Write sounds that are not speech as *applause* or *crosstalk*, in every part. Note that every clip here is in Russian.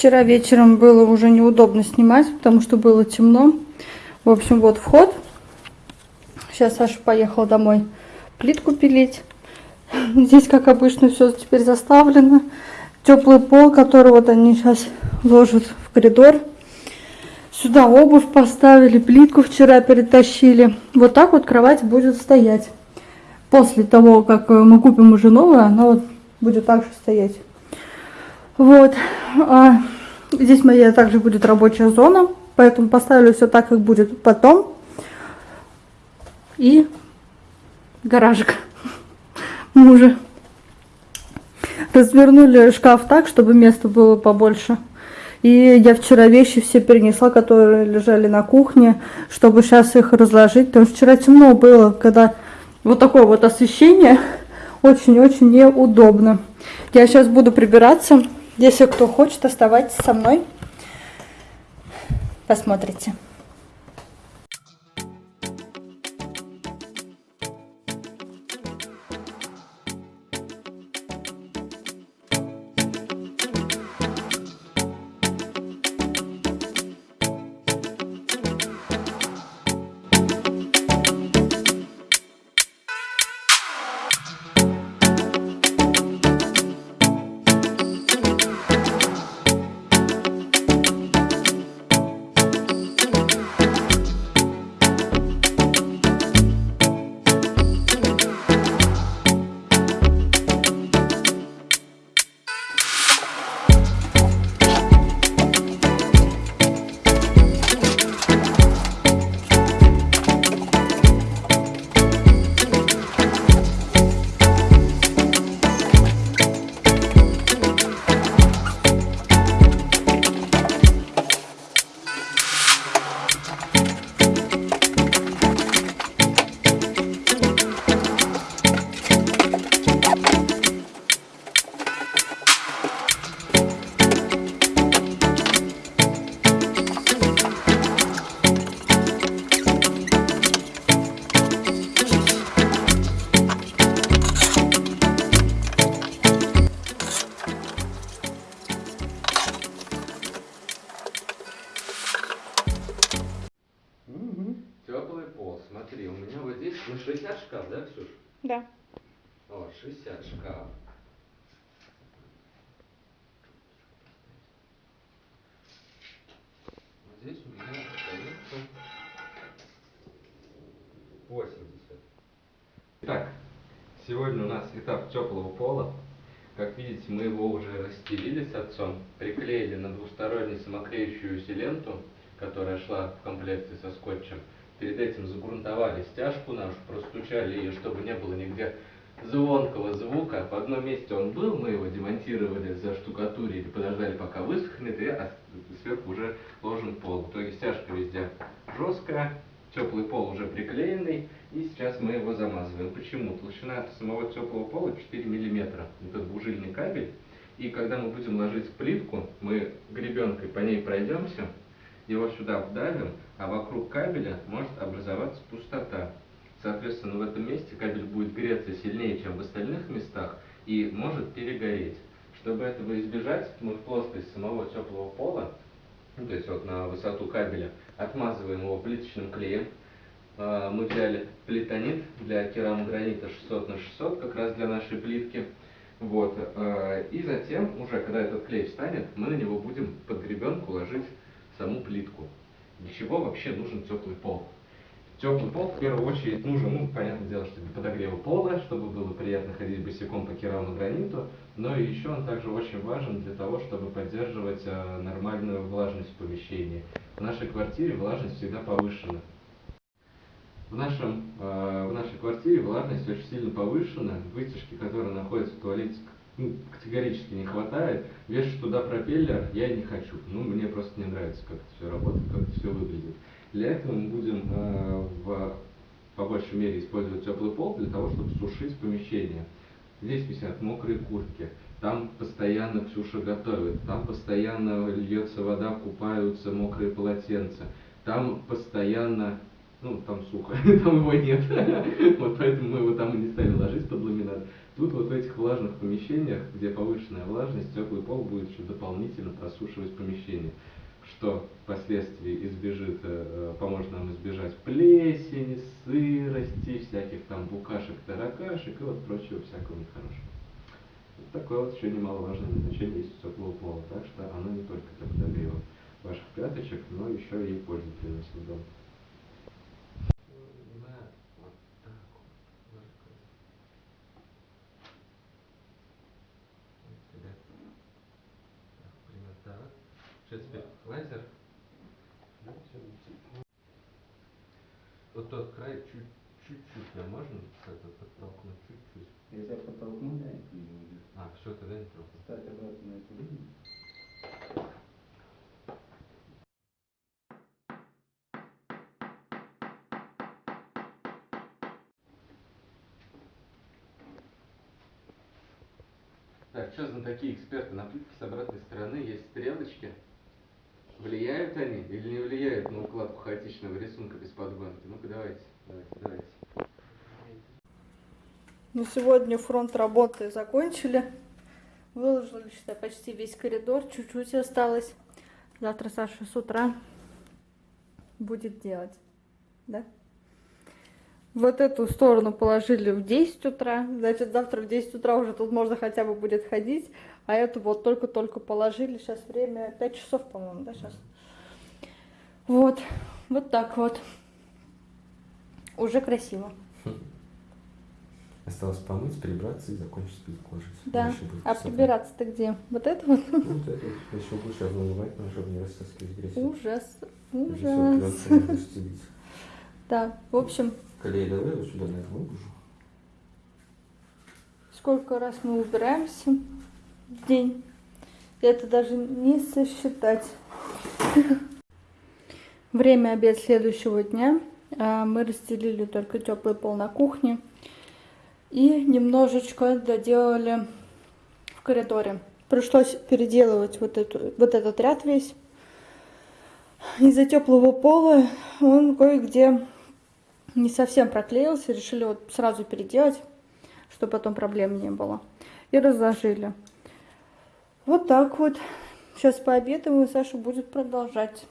Вчера вечером было уже неудобно снимать, потому что было темно. В общем, вот вход. Сейчас Саша поехал домой плитку пилить. *laughs* Здесь, как обычно, все теперь заставлено. Теплый пол, который вот они сейчас ложат в коридор. Сюда обувь поставили, плитку вчера перетащили. Вот так вот кровать будет стоять. После того, как мы купим уже новую, она вот будет так же стоять. Вот. А здесь моя также будет рабочая зона, поэтому поставлю все так, как будет потом. И гаражик *laughs* мужа. Развернули шкаф так, чтобы места было побольше. И я вчера вещи все перенесла, которые лежали на кухне, чтобы сейчас их разложить. Потому что вчера темно было, когда вот такое вот освещение *laughs* очень-очень неудобно. Я сейчас буду прибираться. Если кто хочет, оставайтесь со мной. Посмотрите. 60 шкаф. Здесь у меня остается 80. Итак, сегодня у нас этап теплого пола. Как видите, мы его уже расстелили с отцом, приклеили на двустороннюю самоклеющуюся ленту, которая шла в комплекте со скотчем. Перед этим загрунтовали стяжку нашу, простучали ее, чтобы не было нигде звонкого звука. В одном месте он был, мы его демонтировали, заштукатурили, подождали, пока высохнет, и сверху уже ложен пол. В итоге стяжка везде жесткая, теплый пол уже приклеенный, и сейчас мы его замазываем. Почему? Толщина самого теплого пола 4 мм. Это двужильный кабель. И когда мы будем ложить плитку, мы гребенкой по ней пройдемся, его сюда вдавим, а вокруг кабеля может образоваться пустота. Соответственно, в этом месте кабель будет греться сильнее, чем в остальных местах, и может перегореть. Чтобы этого избежать, мы в плоскость самого теплого пола, ну, то есть вот на высоту кабеля, отмазываем его плиточным клеем. А, мы взяли плитонит для керамогранита 600 на 600, как раз для нашей плитки. Вот. А, и затем, уже когда этот клей встанет, мы на него будем под гребенку ложить саму плитку. Для чего вообще нужен теплый пол? Теплый пол в первую очередь нужен, ну, понятное дело, что для подогрева пола, чтобы было приятно ходить босиком по керамограниту, но и еще он также очень важен для того, чтобы поддерживать э, нормальную влажность в помещении. В нашей квартире влажность всегда повышена. В, нашем, э, в нашей квартире влажность очень сильно повышена. Вытяжки, которые находятся в туалете, ну, категорически не хватает. Вешать туда пропеллер я не хочу. Ну, мне просто не нравится, как это все работает, как это все выглядит. Для этого мы будем э, в, по большей мере использовать теплый пол для того, чтобы сушить помещение. Здесь висят мокрые куртки, там постоянно Ксюша готовит, там постоянно льется вода, купаются мокрые полотенца, там постоянно ну, там сухо, *laughs* там его нет. *laughs* вот поэтому мы его там и не стали ложить под ламинат. Тут вот в этих влажных помещениях, где повышенная влажность, теплый пол будет еще дополнительно просушивать помещение, что впоследствии избежит, э, поможет нам избежать плесени, сырости, всяких там букашек, таракашек и вот прочего всякого нехорошего. Вот такое вот еще немаловажное назначение есть у теплого пола, так что оно не только для подогрева ваших пяточек, но еще и пользу приносит дом. Вот так вот. Вот сюда. Так, примерно так. Что теперь? Лазер? Вот тот край чуть- чуть-чуть, а можно как-то подтолкнуть чуть-чуть? Если я подтолкну, да, это не будет. А, все, тогда не трогай. Ставь обратно на эту линию. Так, что за такие эксперты на плитке с обратной стороны есть стрелочки? Влияют они или не влияют на укладку хаотичного рисунка без подгонки? Ну-ка давайте, давайте, давайте. Ну, сегодня фронт работы закончили. Выложили, считай, почти весь коридор. Чуть-чуть осталось. Завтра Саша с утра будет делать. Да? Вот эту сторону положили в 10 утра. Значит, завтра в 10 утра уже тут можно хотя бы будет ходить. А эту вот только-только положили. Сейчас время 5 часов, по-моему, да, сейчас? Вот. Вот так вот. Уже красиво. Осталось помыть, прибраться и закончить кожей. Да. А прибираться-то где? Вот это вот? Ну, вот это еще лучше вымывать, но чтобы не растаскивать грязь. Ужас. Ужас. Да, в общем, Колей, давай вот сюда, наверное, выложу. сколько раз мы убираемся день. Это даже не сосчитать. Время обед следующего дня. А, Мы расстелили только теплый пол на кухне. И немножечко доделали в коридоре. Пришлось переделывать вот, эту, вот этот ряд весь. Из-за теплого пола он кое-где не совсем проклеился. Решили вот сразу переделать, чтобы потом проблем не было. И разложили. Вот так вот. Сейчас пообедаем, и Саша будет продолжать.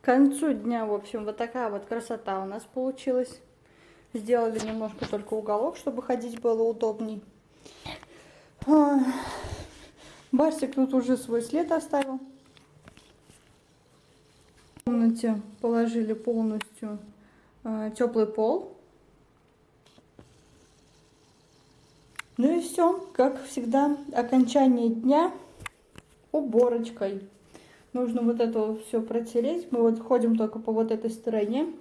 К концу дня, в общем, вот такая вот красота у нас получилась. Сделали немножко только уголок, чтобы ходить было удобней. А, Барсик тут уже свой след оставил. В комнате положили полностью теплый пол. Ну и все, как всегда, окончание дня уборочкой. Нужно вот это все протереть. Мы вот ходим только по вот этой стороне.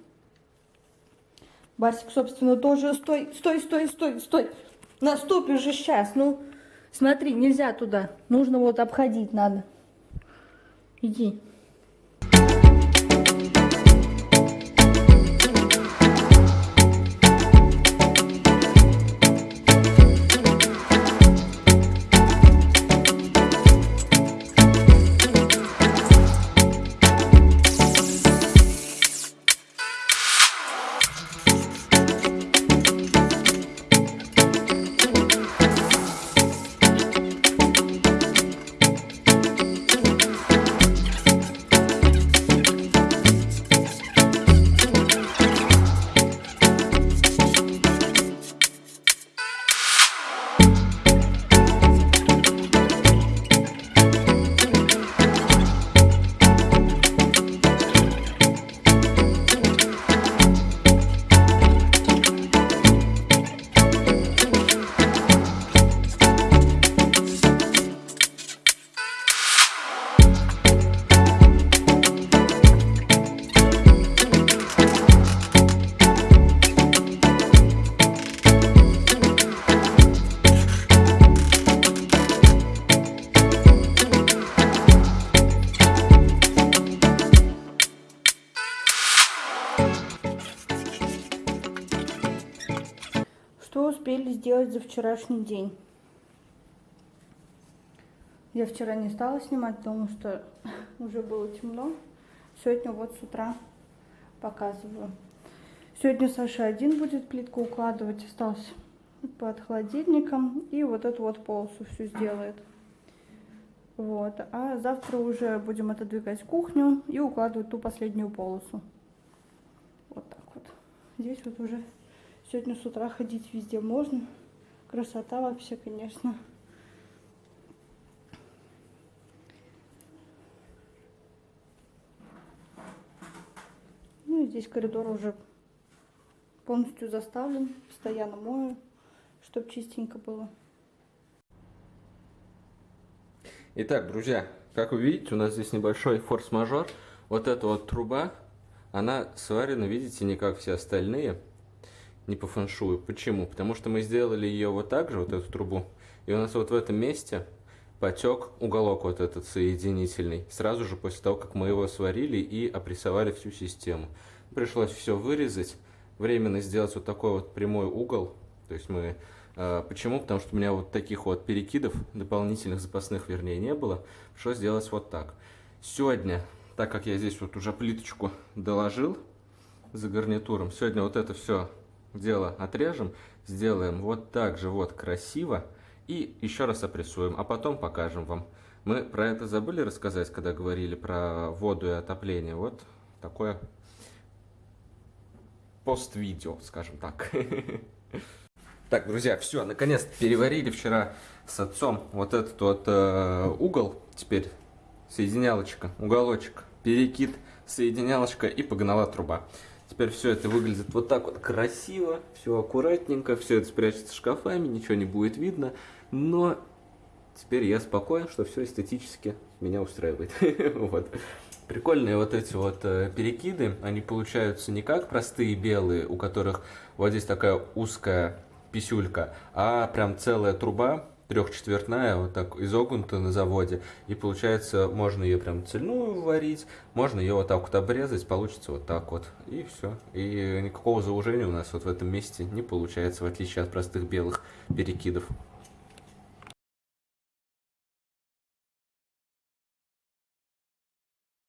Барсик, собственно, тоже стой, стой, стой, стой, стой. Наступишь же сейчас. Ну, смотри, нельзя туда. Нужно вот обходить надо. Иди. Что успели сделать за вчерашний день? Я вчера не стала снимать, потому что *laughs* уже было темно. Сегодня вот с утра показываю. Сегодня Саша один будет плитку укладывать, остался под холодильником. И вот эту вот полосу всю сделает. Вот. А завтра уже будем отодвигать кухню и укладывать ту последнюю полосу. Вот так вот. Здесь вот уже сегодня с утра ходить везде можно. Красота вообще, конечно. Ну и здесь коридор уже полностью заставлен. Постоянно мою, чтобы чистенько было. Итак, друзья, как вы видите, у нас здесь небольшой форс-мажор. Вот эта вот труба, она сварена, видите, не как все остальные, не по фэншую. Почему? Потому что мы сделали ее вот так же, вот эту трубу, и у нас вот в этом месте потек уголок вот этот соединительный, сразу же после того, как мы его сварили и опрессовали всю систему. Пришлось все вырезать, временно сделать вот такой вот прямой угол, то есть мы а, Почему? Потому что у меня вот таких вот перекидов, дополнительных запасных, вернее, не было. Пришлось сделать вот так. Сегодня, так как я здесь вот уже плиточку доложил за гарнитуром, сегодня вот это все дело отрежем, сделаем вот так же вот красиво и еще раз опрессуем, а потом покажем вам. Мы про это забыли рассказать, когда говорили про воду и отопление. Вот такое пост-видео, скажем так. *laughs* Так, друзья, все, наконец переварили вчера с отцом вот этот вот э, угол. Теперь соединялочка, уголочек, перекид, соединялочка и погнала труба. Теперь все это выглядит вот так вот красиво, все аккуратненько, все это спрячется шкафами, ничего не будет видно. Но теперь я спокоен, что все эстетически меня устраивает. *laughs* вот. Прикольные вот эти вот э, перекиды, они получаются не как простые белые, у которых вот здесь такая узкая писюлька, а прям целая труба трехчетвертная, вот так изогнута на заводе. И получается, можно ее прям цельную варить, можно ее вот так вот обрезать, получится вот так вот. И все. И никакого заужения у нас вот в этом месте не получается, в отличие от простых белых перекидов.